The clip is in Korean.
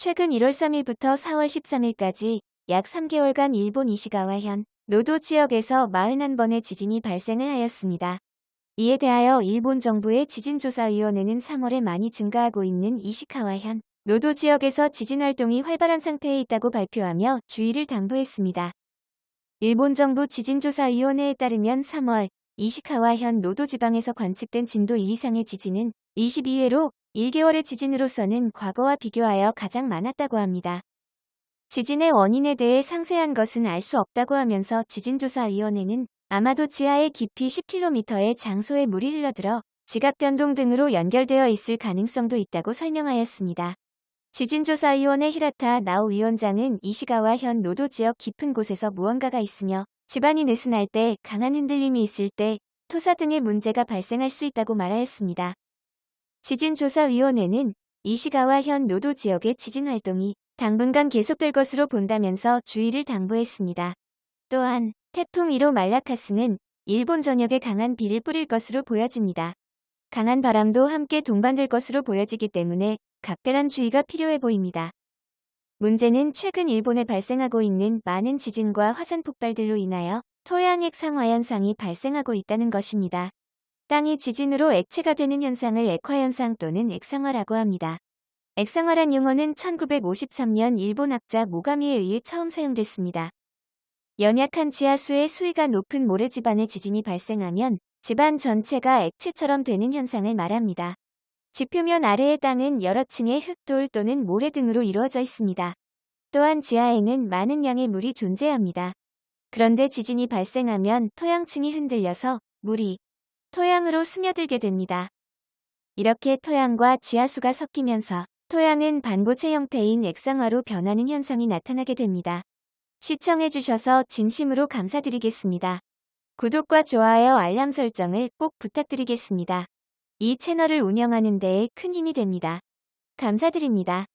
최근 1월 3일부터 4월 13일까지 약 3개월간 일본 이시가와현 노도 지역에서 41번의 지진이 발생을 하였습니다. 이에 대하여 일본 정부의 지진조사위원회는 3월에 많이 증가하고 있는 이시카와현 노도 지역에서 지진 활동이 활발한 상태에 있다고 발표하며 주의를 당부했습니다. 일본 정부 지진조사위원회에 따르면 3월 이시카와현 노도 지방에서 관측된 진도 2 이상의 지진은 22회로 1개월의 지진으로서는 과거와 비교하여 가장 많았다고 합니다. 지진의 원인에 대해 상세한 것은 알 수 없다고 하면서 지진조사위원회는 아마도 지하의 깊이 10km의 장소에 물이 흘러들어 지각 변동 등으로 연결되어 있을 가능성도 있다고 설명하였습니다. 지진조사위원회 히라타 나우 위원장은 이시가와 현 노도 지역 깊은 곳에서 무언가가 있으며 집안이 느슨할 때 강한 흔들림이 있을 때 토사 등의 문제가 발생할 수 있다고 말하였습니다. 지진조사위원회는 이시가와 현 노도 지역의 지진 활동이 당분간 계속될 것으로 본다면서 주의를 당부했습니다. 또한 태풍 1호 말라카스는 일본 전역에 강한 비를 뿌릴 것으로 보여집니다. 강한 바람도 함께 동반될 것으로 보여지기 때문에 각별한 주의가 필요해 보입니다. 문제는 최근 일본에 발생하고 있는 많은 지진과 화산 폭발들로 인하여 토양 액 상화 현상이 발생하고 있다는 것입니다. 땅이 지진으로 액체가 되는 현상을 액화현상 또는 액상화라고 합니다. 액상화란 용어는 1953년 일본 학자 모가미에 의해 처음 사용됐습니다. 연약한 지하수의 수위가 높은 모래집안의 지진이 발생하면 집안 전체가 액체처럼 되는 현상을 말합니다. 지표면 아래의 땅은 여러 층의 흙돌 또는 모래 등으로 이루어져 있습니다. 또한 지하에는 많은 양의 물이 존재합니다. 그런데 지진이 발생하면 토양층이 흔들려서 물이 토양으로 스며들게 됩니다. 이렇게 토양과 지하수가 섞이면서 토양은 반고체 형태인 액상화로 변하는 현상이 나타나게 됩니다. 시청해주셔서 진심으로 감사드리겠습니다. 구독과 좋아요 알람 설정을 꼭 부탁드리겠습니다. 이 채널을 운영하는 데에 큰 힘이 됩니다. 감사드립니다.